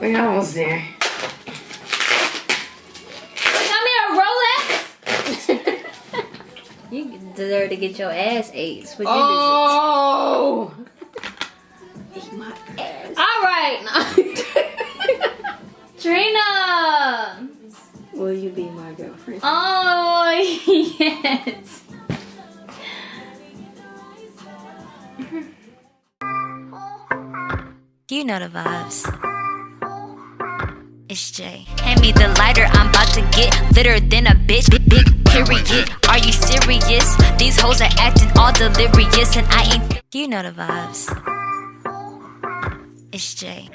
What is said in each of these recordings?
We're almost there. Got me a Rolex. you deserve to get your ass ate. What Oh! Eat my ass. All right. Trina. Will you be my girlfriend? Oh yes. You know the vibes. It's Jay. Hand me the lighter, I'm about to get litter than a bitch. Big, big period. Are you serious? These hoes are acting all delirious, and I ain't. You know the vibes. It's Jay.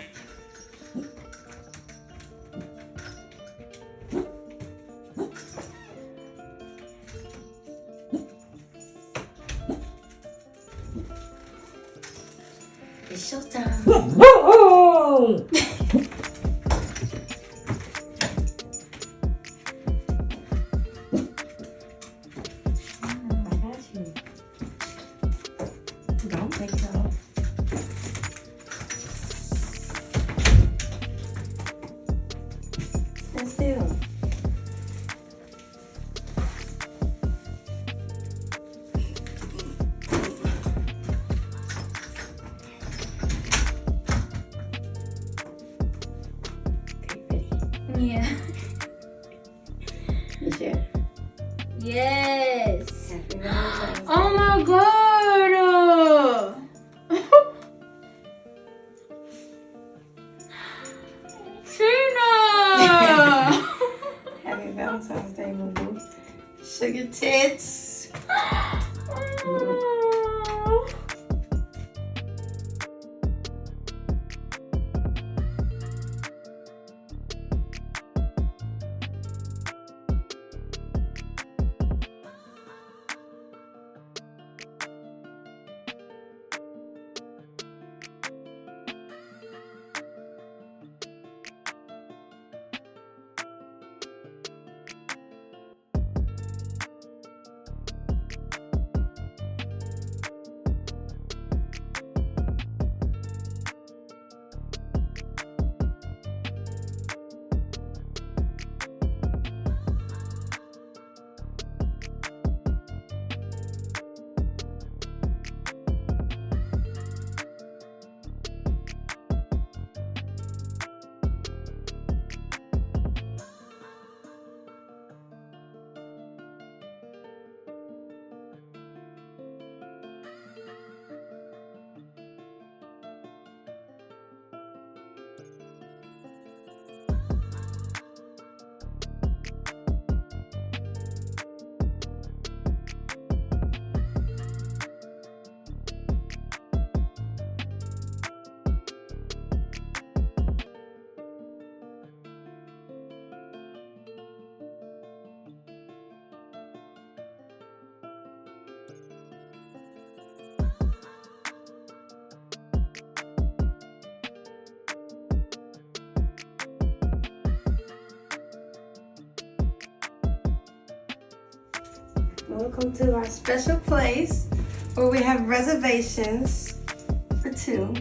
It's showtime. Ready? Welcome to our special place where we have reservations for two.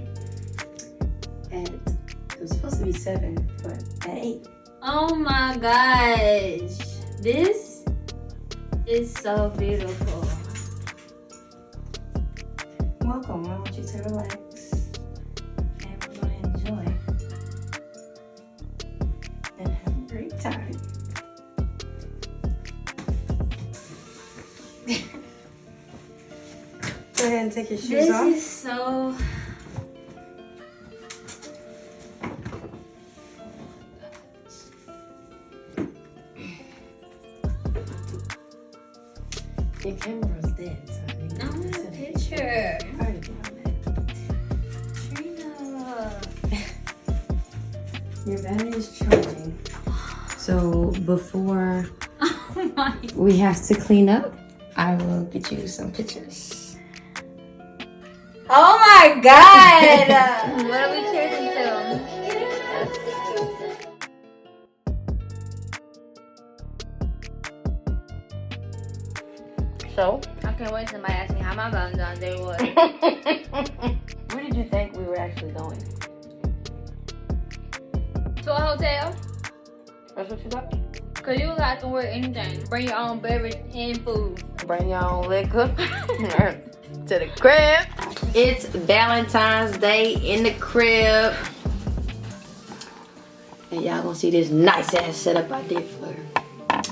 At it was supposed to be seven, but at eight. Oh my gosh. This is so beautiful. Welcome. I want you to relax, and take your shoes This off. is so Your camera's dead, so I think I want a picture. Alright, get on that. Trina. Your battery is charging. So before Oh my we have to clean up, I will get you some pictures. Oh my god! what are we cheering to? So, I can't wait till somebody asks me how my Valentine's Day was. where did you think we were actually going? to a hotel? That's what you got? Cause you got to wear anything. Bring your own beverage and food. Bring your own liquor to the crib. It's Valentine's Day in the crib. And y'all gonna see this nice ass setup I did for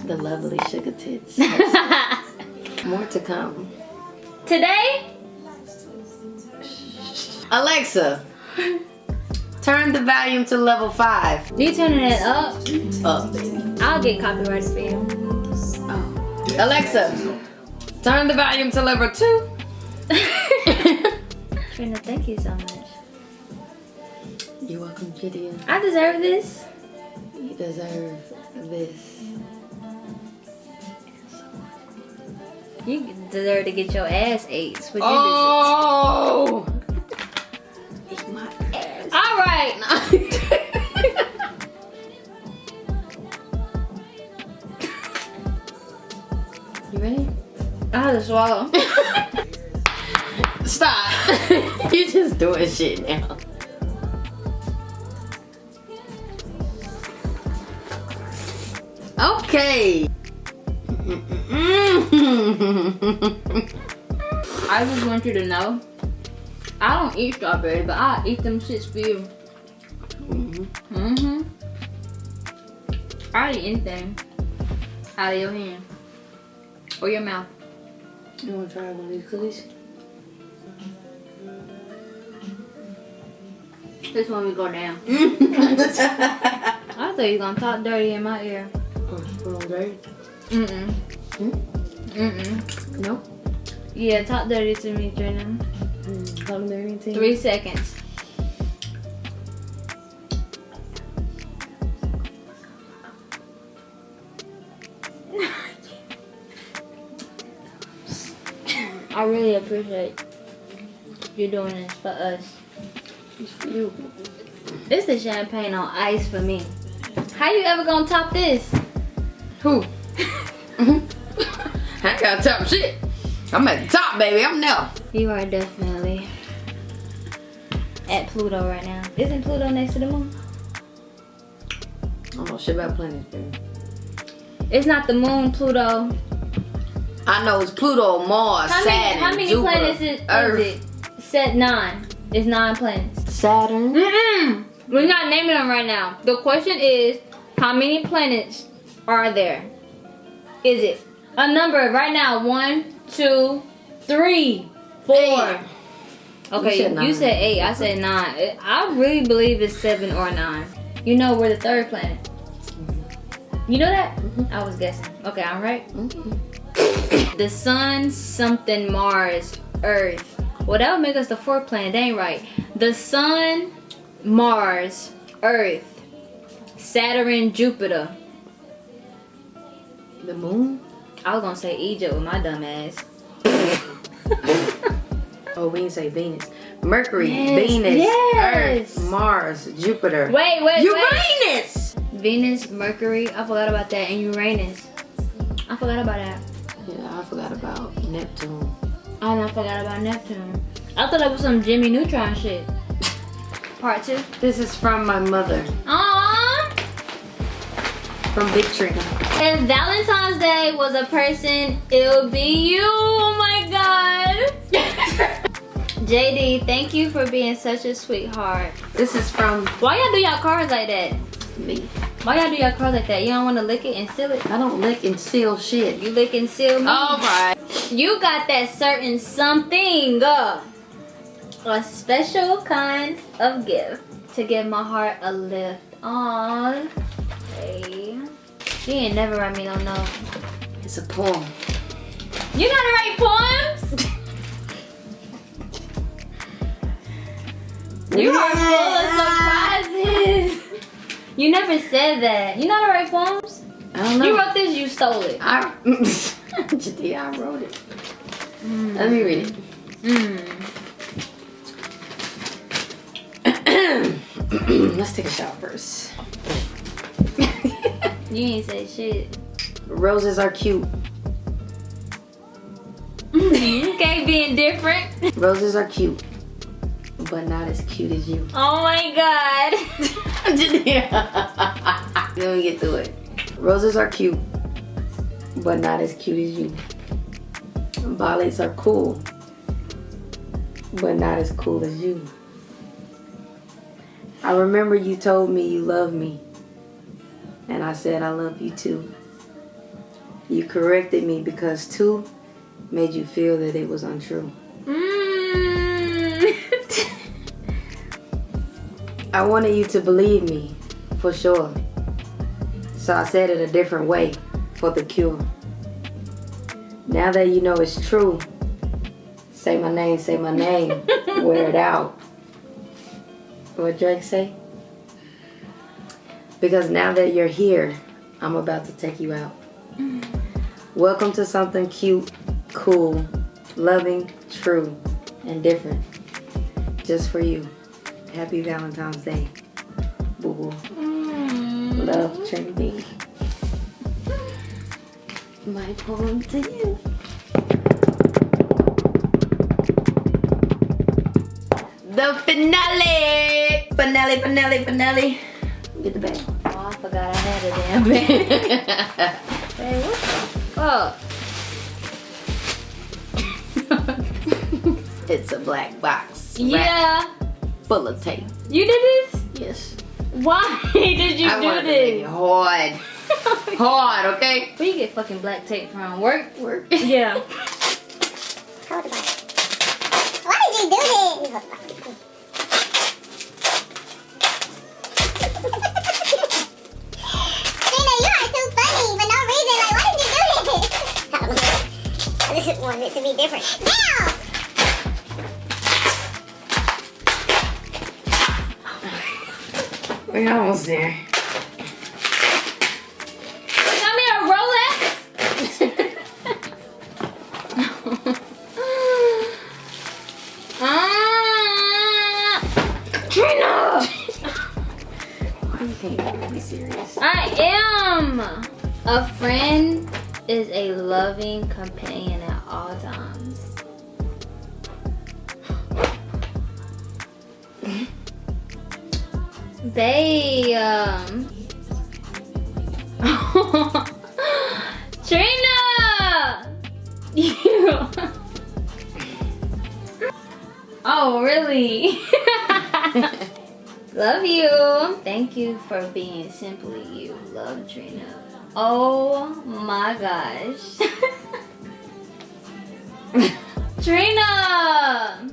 the lovely sugar tits. More to come. Today, Alexa, turn the volume to level five. you turning it up. Up, baby. I'll get copyrighted for you. Oh. Alexa, turn the volume to level two. Trina, thank you so much. You're welcome, Gideon. I deserve this. You deserve this. You deserve to get your ass ate. What you Oh! Eat my ass. All right. You ready? I have to swallow. You just doing shit now. Okay. I just want you to know. I don't eat strawberries, but I eat them shits for you. Mm-hmm. I eat anything out of your hand or your mouth. You wanna try one of these cookies? This one we go down. I thought you were gonna talk dirty in my ear. Mm-mm. Mm-mm. Nope. Yeah, talk dirty to me, Trina. Mm, culinary team. Three seconds. I really appreciate you doing this for us. It's for you. This is champagne on ice for me. How you ever gonna top this? Who? Mm-hmm. I got top shit. I'm at the top, baby. I'm there. You are definitely at Pluto right now. Isn't Pluto next to the moon? I don't know shit about planets, baby. It's not the moon, Pluto. I know it's Pluto, Mars, How many, how many Jupiter, planets is, Earth, is it? Set nine. It's nine planets. Saturn. Mm-mm. We're not naming them right now. The question is, how many planets are there? Is it a number right now? One, two, three, four. Eight. Okay, You you said nine. said eight. I said nine. I really believe it's seven or nine. You know we're the third planet. You know that? Mhm. I was guessing. Okay, I'm right. Mhm. The sun, something, Mars, Earth. Well, that would make us the fourth planet. That ain't right. The sun, Mars, Earth, Saturn, Jupiter. The moon. I was gonna say Egypt with my dumb ass. Oh, we didn't say Venus. Mercury, Yes, Venus, yes. Earth, Mars, Jupiter. Wait, wait, wait. Uranus. Venus, Mercury. I forgot about that, and Uranus. I forgot about that. Yeah, I forgot about Neptune. And I forgot about Neptune. I thought that was some Jimmy Neutron shit. Part two. This is from my mother, Aww. from Big Trina. If Valentine's Day was a person, it would be you. Oh my god. JD, thank you for being such a sweetheart. This is from Why y'all do y'all cards like that? me. Why y'all do y'all cards like that? You don't want to lick it and seal it? I don't lick and seal shit. You lick and seal me? Alright. You got that certain something. uh, a special kind of gift to give my heart a lift. Aww. Hey. You ain't never write me no note. It's a poem. You know how to write poems? You are full of surprises. You never said that. You know how to write poems? I don't know. You wrote this, you stole it. I, yeah, I wrote it. Let me read it. Mm. Let's take a shot first. You ain't say shit. Roses are cute. okay, being different. Roses are cute. but not as cute as you. Oh my god. Let me get through it. Roses are cute, but not as cute as you. Violets are cool, but not as cool as you. I remember you told me you love me, and I said I love you too. You corrected me because two made you feel that it was untrue. Mm. I wanted you to believe me, for sure. So I said it a different way for the cure. Now that you know it's true, say my name, say my name, wear it out. What Drake say? Because now that you're here, I'm about to take you out. Welcome to something cute, cool, loving, true, and different. Just for you. Happy Valentine's Day. Boo boo. Mm. Love Trinity. My poem to you. The finale! Finale, finale, finale. Get the bag. Oh, I forgot I had a damn bag. hey, what the fuck? It's a black box. yeah. Full of tape. You did this? Yes. Why did you I do wanted to make it this? hard. Hard, okay? Where you get fucking black tape from? Work? Work. Yeah. Why did you this? Trina, you are too funny for no reason. Like, why did you do this? I don't know. I just wanted it to be different. Now! We're almost there. A friend is a loving companion at all times. They um Trina! You Oh really? Love you. Thank you for being simply you. Love Trina. Oh my gosh. Trina!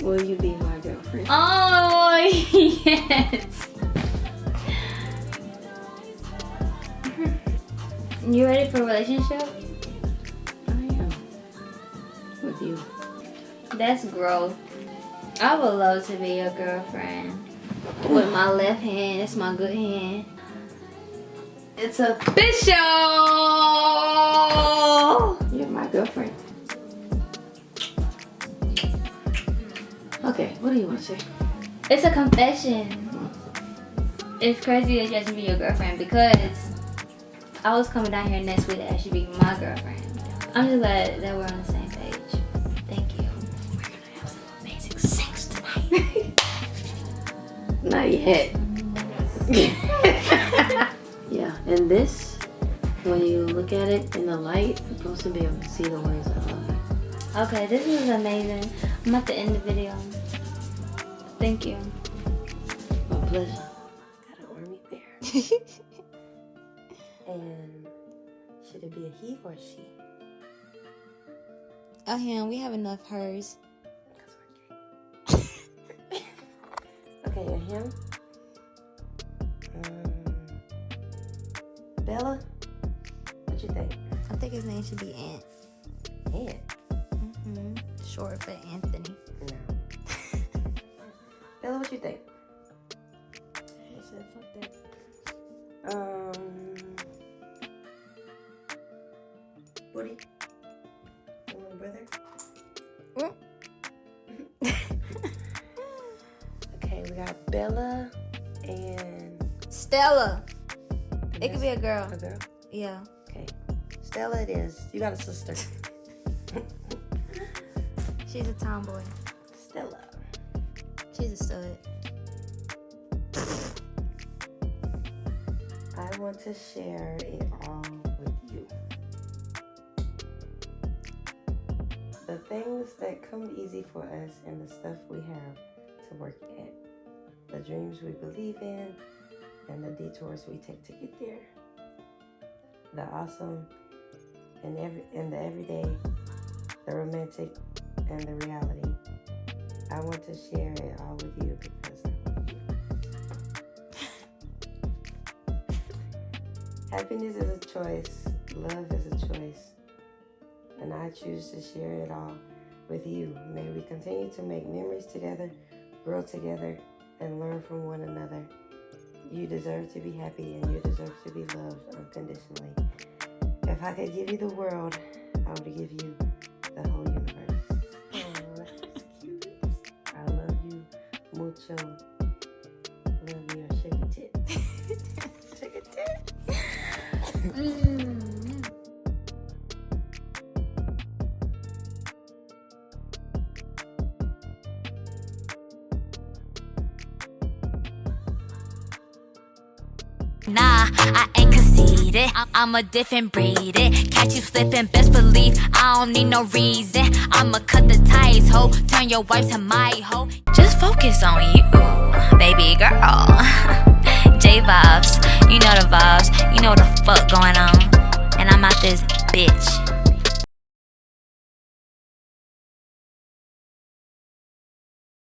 Will you be my girlfriend? Oh yes. You ready for a relationship? I am. With you. That's growth. I would love to be your girlfriend. With my left hand, it's my good hand. It's official! You're my girlfriend. Okay, what do you want to say? It's a confession. It's crazy that you me to be your girlfriend because I was coming down here next week to you be my girlfriend. I'm just glad that we're on the same page. Thank you. We're gonna have some amazing sex tonight. Not yet. yeah, and this, when you look at it in the light, you're supposed to be able to see the words I love. Okay, this is amazing. I'm at the end of the video. Thank you. My pleasure. Got an army bear. and should it be a he or a she? Oh, him. We have enough hers. Okay, a him. Name should be Ant. Ant? hmm Short for Anthony. No. Bella, what you think? He said, fuck that. Um, Woody, your little brother. okay, we got Bella and Stella. It could be a girl. a girl. Yeah. Stella, it is. You got a sister, She's a tomboy. Stella. She's a stud. I want to share it all with you. The things that come easy for us and the stuff we have to work at. The dreams we believe in and the detours we take to get there. The awesome and every and the everyday, the romantic and the reality. I want to share it all with you because I love you. Happiness is a choice, love is a choice, and I choose to share it all with you. May we continue to make memories together, grow together, and learn from one another. You deserve to be happy and you deserve to be loved unconditionally. If I could give you the world, I would give you the whole universe. Aw, that's cute. I love you mucho. Love your sugar tits. sugar tits. Mm. Nah, I ain't conceited. I- I'm a different breed. It. Catch you slipping, best believe I don't need no reason. I'ma cut the ties, ho. Turn your wife to my hoe. Just focus on you, baby girl. J vibes, you know the vibes, you know the fuck going on. And I'm out this bitch.